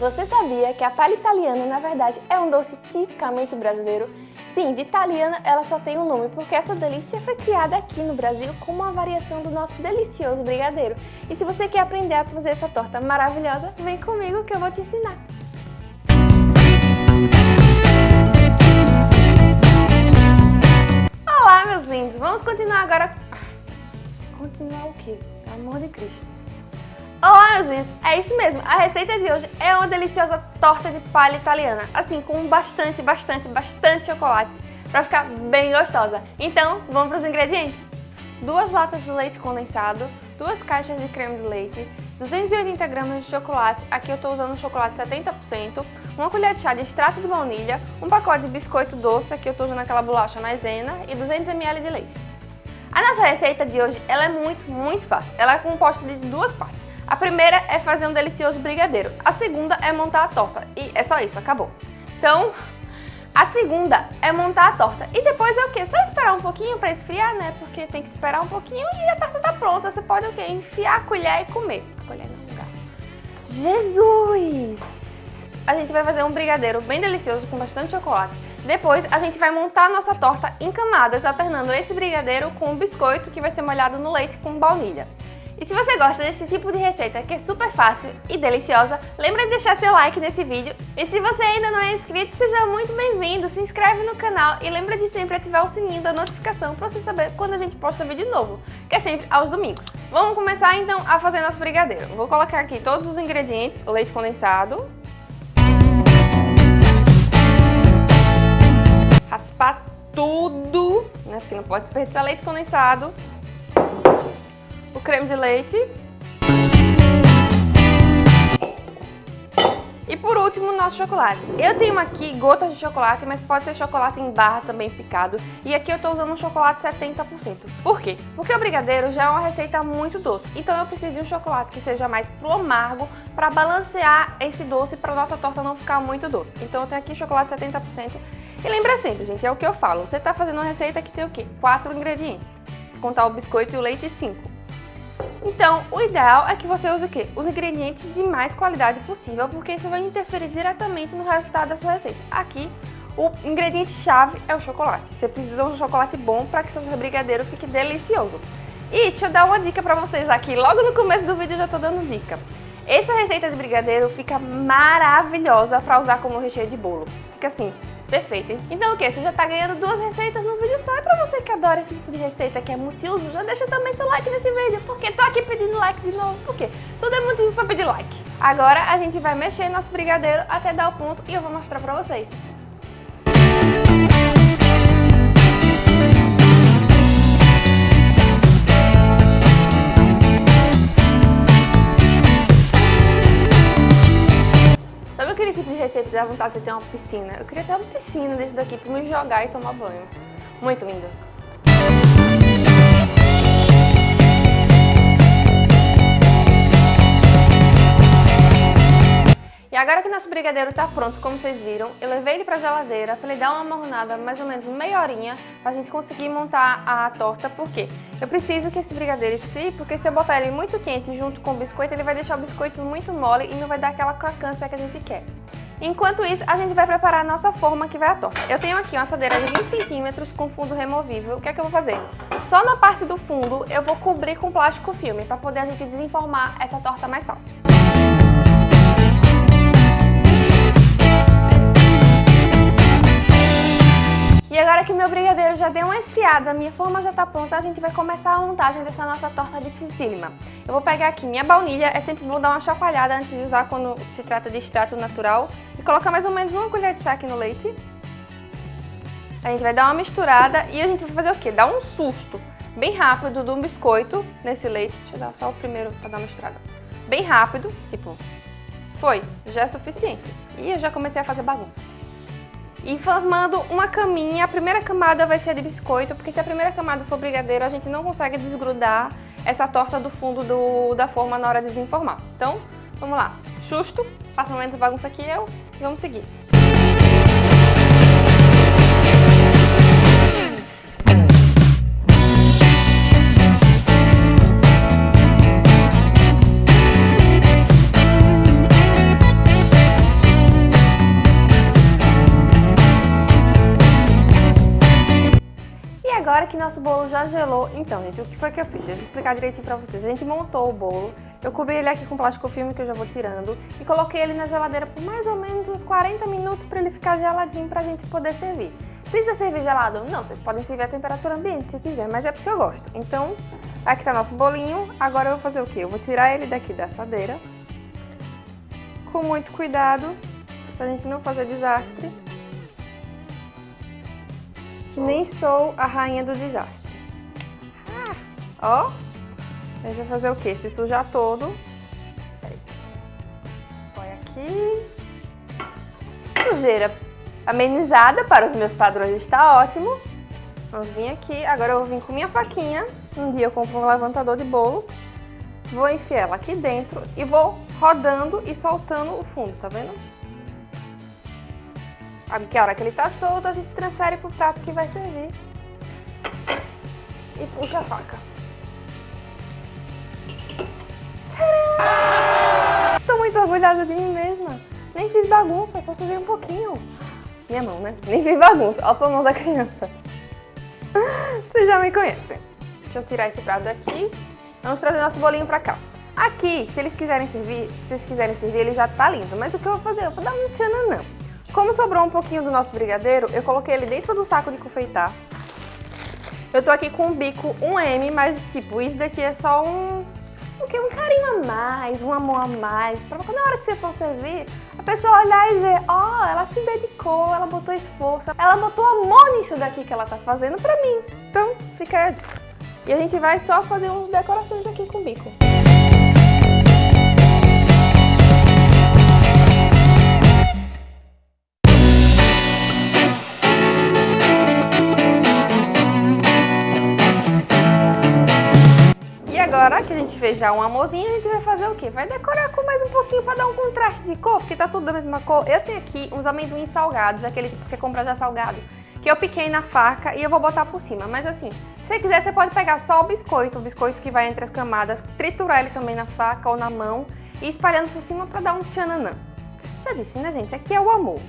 Você sabia que a palha italiana, na verdade, é um doce tipicamente brasileiro? Sim, de italiana ela só tem um nome, porque essa delícia foi criada aqui no Brasil como uma variação do nosso delicioso brigadeiro. E se você quer aprender a fazer essa torta maravilhosa, vem comigo que eu vou te ensinar. Olá, meus lindos! Vamos continuar agora... Continuar o quê? Pelo amor de Cristo. Olá, meus! É isso mesmo, a receita de hoje é uma deliciosa torta de palha italiana, assim, com bastante, bastante, bastante chocolate, para ficar bem gostosa. Então, vamos para os ingredientes? Duas latas de leite condensado, duas caixas de creme de leite, 280 gramas de chocolate, aqui eu estou usando chocolate 70%, uma colher de chá de extrato de baunilha, um pacote de biscoito doce, aqui eu estou usando aquela bolacha maisena, e 200 ml de leite. A nossa receita de hoje ela é muito, muito fácil. Ela é composta de duas partes. A primeira é fazer um delicioso brigadeiro. A segunda é montar a torta. E é só isso, acabou. Então, a segunda é montar a torta. E depois é o quê? Só esperar um pouquinho para esfriar, né? Porque tem que esperar um pouquinho e a torta tá pronta. Você pode o quê? Enfiar a colher e comer. A colher não, garfo. Jesus! A gente vai fazer um brigadeiro bem delicioso com bastante chocolate. Depois a gente vai montar a nossa torta em camadas, alternando esse brigadeiro com o biscoito que vai ser molhado no leite com baunilha. E se você gosta desse tipo de receita que é super fácil e deliciosa, lembra de deixar seu like nesse vídeo. E se você ainda não é inscrito, seja muito bem-vindo, se inscreve no canal e lembra de sempre ativar o sininho da notificação para você saber quando a gente posta vídeo novo, que é sempre aos domingos. Vamos começar então a fazer nosso brigadeiro. Vou colocar aqui todos os ingredientes, o leite condensado, raspar tudo, né, porque não pode desperdiçar leite condensado, o creme de leite. E por último, nosso chocolate. Eu tenho aqui gotas de chocolate, mas pode ser chocolate em barra também picado. E aqui eu estou usando um chocolate 70%. Por quê? Porque o brigadeiro já é uma receita muito doce. Então eu preciso de um chocolate que seja mais pro amargo para balancear esse doce para nossa torta não ficar muito doce. Então eu tenho aqui chocolate 70%. E lembra sempre, gente, é o que eu falo. Você está fazendo uma receita que tem o quê? Quatro ingredientes. Contar o biscoito e o leite, cinco. Então, o ideal é que você use o quê? Os ingredientes de mais qualidade possível, porque isso vai interferir diretamente no resultado da sua receita. Aqui, o ingrediente-chave é o chocolate. Você precisa de um chocolate bom para que seu brigadeiro fique delicioso. E deixa eu dar uma dica para vocês aqui. Logo no começo do vídeo eu já estou dando dica. Essa receita de brigadeiro fica maravilhosa para usar como recheio de bolo. Fica assim, Perfeito. Então o que? Você já tá ganhando duas receitas no vídeo só. E pra você que adora esse tipo de receita que é multiuso, já deixa também seu like nesse vídeo. Porque tô aqui pedindo like de novo. Por quê? Tudo é motivo pra pedir like. Agora a gente vai mexer nosso brigadeiro até dar o ponto e eu vou mostrar pra vocês. Dá vontade de ter uma piscina. Eu queria ter uma piscina desse daqui pra me jogar e tomar banho. Muito lindo. E agora que nosso brigadeiro tá pronto, como vocês viram, eu levei ele pra geladeira para ele dar uma marronada mais ou menos meia horinha pra gente conseguir montar a torta, porque eu preciso que esse brigadeiro esfrie, porque se eu botar ele muito quente junto com o biscoito, ele vai deixar o biscoito muito mole e não vai dar aquela crocância que a gente quer. Enquanto isso, a gente vai preparar a nossa forma que vai à torta. Eu tenho aqui uma assadeira de 20 centímetros com fundo removível. O que é que eu vou fazer? Só na parte do fundo eu vou cobrir com plástico filme, para poder a gente desenformar essa torta mais fácil. E agora que meu brigadeiro já deu uma esfriada, minha forma já está pronta, a gente vai começar a montagem dessa nossa torta dificílima. Eu vou pegar aqui minha baunilha, é sempre bom dar uma chacoalhada antes de usar quando se trata de extrato natural. E colocar mais ou menos uma colher de chá aqui no leite. A gente vai dar uma misturada e a gente vai fazer o quê? Dar um susto bem rápido do biscoito nesse leite. Deixa eu dar só o primeiro para dar uma misturada. Bem rápido, tipo, foi, já é suficiente. E eu já comecei a fazer bagunça e formando uma caminha. A primeira camada vai ser de biscoito, porque se a primeira camada for brigadeiro, a gente não consegue desgrudar essa torta do fundo do, da forma na hora de desenformar. Então, vamos lá. Justo, faça menos bagunça que eu vamos seguir. Nosso bolo já gelou, então, gente, o que foi que eu fiz? Deixa eu explicar direitinho pra vocês. A gente montou o bolo, eu cobri ele aqui com plástico filme, que eu já vou tirando, e coloquei ele na geladeira por mais ou menos uns 40 minutos pra ele ficar geladinho pra gente poder servir. Precisa servir gelado? Não, vocês podem servir a temperatura ambiente se quiser, mas é porque eu gosto. Então, aqui tá nosso bolinho, agora eu vou fazer o quê? Eu vou tirar ele daqui da assadeira, com muito cuidado, pra gente não fazer desastre que nem sou a rainha do desastre. Ah, ó, gente vai fazer o quê? Se sujar todo. Põe aqui. Sujeira amenizada para os meus padrões está ótimo. Vamos vir aqui, agora eu vou vir com minha faquinha. Um dia eu compro um levantador de bolo. Vou enfiar ela aqui dentro e vou rodando e soltando o fundo, tá vendo? Que a hora que ele tá solto, a gente transfere pro prato que vai servir. E puxa a faca. Tcharam! Estou muito orgulhosa de mim mesma. Nem fiz bagunça, só sujei um pouquinho. Minha mão, né? Nem fiz bagunça. Olha a mão da criança. Vocês já me conhecem. Deixa eu tirar esse prato daqui. Vamos trazer nosso bolinho pra cá. Aqui, se eles quiserem servir, se eles quiserem servir, ele já tá lindo. Mas o que eu vou fazer? Eu vou dar um tchananã. Como sobrou um pouquinho do nosso brigadeiro, eu coloquei ele dentro do saco de confeitar. Eu tô aqui com um bico 1M, mas tipo, isso daqui é só um... O que? Um carinho a mais, um amor a mais, pra na hora que você for servir, a pessoa olhar e dizer, ó, oh, ela se dedicou, ela botou esforço, ela botou amor nisso daqui que ela tá fazendo pra mim. Então, fica. E a gente vai só fazer uns decorações aqui com o bico. A fez já um amorzinho, a gente vai fazer o quê? Vai decorar com mais um pouquinho para dar um contraste de cor, porque tá tudo da mesma cor. Eu tenho aqui uns amendoins salgados, aquele que você compra já salgado, que eu piquei na faca e eu vou botar por cima. Mas assim, se você quiser, você pode pegar só o biscoito, o biscoito que vai entre as camadas, triturar ele também na faca ou na mão e espalhando por cima para dar um tchananã. Já disse, né, gente? Aqui é o amor.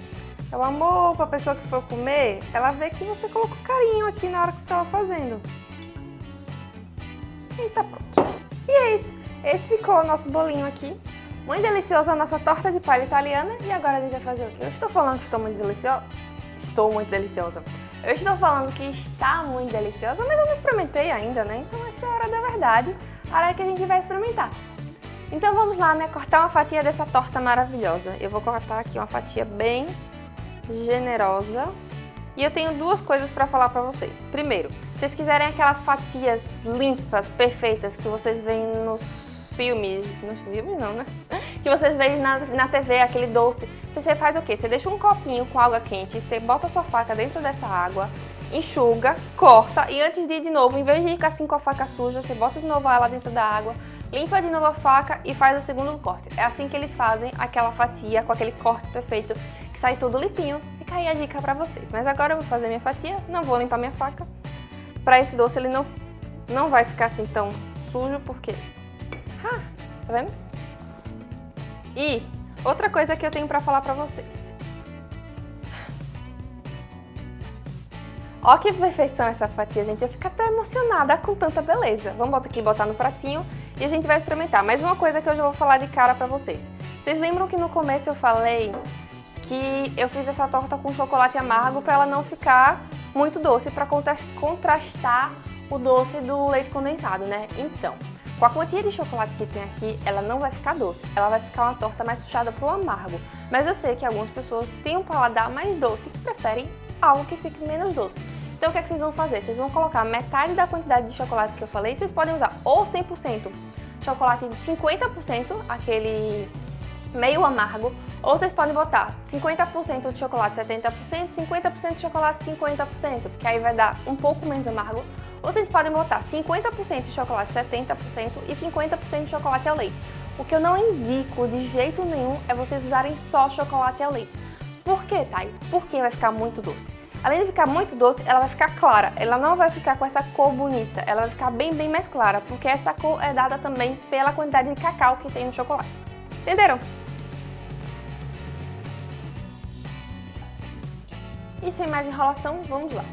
É o amor pra pessoa que for comer, ela vê que você colocou carinho aqui na hora que você estava fazendo. E tá pronto. E é isso. Esse ficou o nosso bolinho aqui. Muito deliciosa a nossa torta de palha italiana. E agora a gente vai fazer o quê? Eu estou falando que estou muito deliciosa? Estou muito deliciosa. Eu estou falando que está muito deliciosa, mas eu não experimentei ainda, né? Então essa é a hora da verdade, a hora que a gente vai experimentar. Então vamos lá, né? Cortar uma fatia dessa torta maravilhosa. Eu vou cortar aqui uma fatia bem generosa. E eu tenho duas coisas para falar para vocês. Primeiro, se vocês quiserem aquelas fatias limpas, perfeitas, que vocês veem nos filmes, nos filmes não, né? Que vocês veem na, na TV, aquele doce. Você faz o quê? Você deixa um copinho com água quente, você bota a sua faca dentro dessa água, enxuga, corta e antes de ir de novo, em vez de ir assim com a faca suja, você bota de novo ela dentro da água, limpa de novo a faca e faz o segundo corte. É assim que eles fazem aquela fatia com aquele corte perfeito, que sai tudo limpinho fica aí a dica pra vocês. Mas agora eu vou fazer minha fatia, não vou limpar minha faca. Pra esse doce ele não, não vai ficar assim tão sujo, porque... Ah, tá vendo? E outra coisa que eu tenho pra falar pra vocês. Ó que perfeição essa fatia, gente. Eu fico até emocionada com tanta beleza. Vamos botar aqui, botar no pratinho e a gente vai experimentar. Mais uma coisa que eu já vou falar de cara pra vocês. Vocês lembram que no começo eu falei que eu fiz essa torta com chocolate amargo para ela não ficar muito doce, para contrastar o doce do leite condensado, né? Então, com a quantia de chocolate que tem aqui, ela não vai ficar doce, ela vai ficar uma torta mais puxada pro amargo. Mas eu sei que algumas pessoas têm um paladar mais doce e preferem algo que fique menos doce. Então o que, é que vocês vão fazer? Vocês vão colocar metade da quantidade de chocolate que eu falei, vocês podem usar ou 100% chocolate de 50%, aquele meio amargo, ou vocês podem botar 50% de chocolate 70%, 50% de chocolate 50%, porque aí vai dar um pouco menos amargo. Ou vocês podem botar 50% de chocolate 70% e 50% de chocolate ao leite. O que eu não indico de jeito nenhum é vocês usarem só chocolate ao leite. Por quê, Thay? Porque vai ficar muito doce. Além de ficar muito doce, ela vai ficar clara. Ela não vai ficar com essa cor bonita. Ela vai ficar bem, bem mais clara, porque essa cor é dada também pela quantidade de cacau que tem no chocolate. Entenderam? E sem mais enrolação, vamos lá.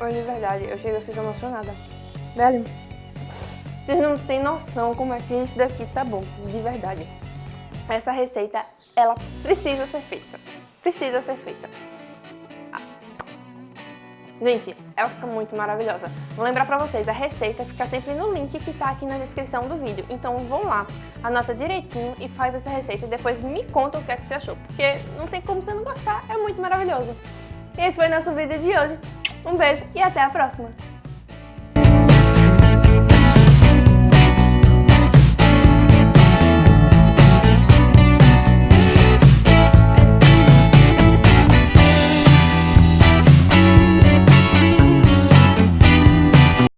Olha, de verdade, eu chego a fico emocionada. Velho, vocês não têm noção como é que isso daqui tá bom, de verdade. Essa receita ela precisa ser feita. Precisa ser feita. Gente, ela fica muito maravilhosa. Vou lembrar pra vocês, a receita fica sempre no link que tá aqui na descrição do vídeo. Então vão lá, anota direitinho e faz essa receita e depois me conta o que é que você achou. Porque não tem como você não gostar, é muito maravilhoso. E esse foi nosso vídeo de hoje. Um beijo e até a próxima!